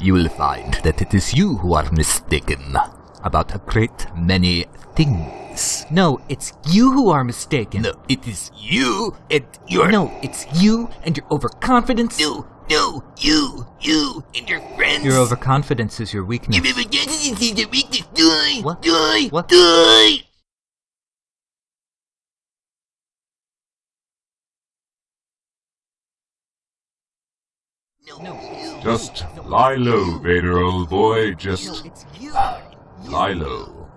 you will find that it is you who are mistaken about a great many things. No, it's you who are mistaken. No, it is you and your No, it's you and your overconfidence. no, no, you, you and your friends. Your overconfidence is your weakness. You never get anything to make this die, What? die, What? die. Just lie low, Vader, old boy. Just lie low.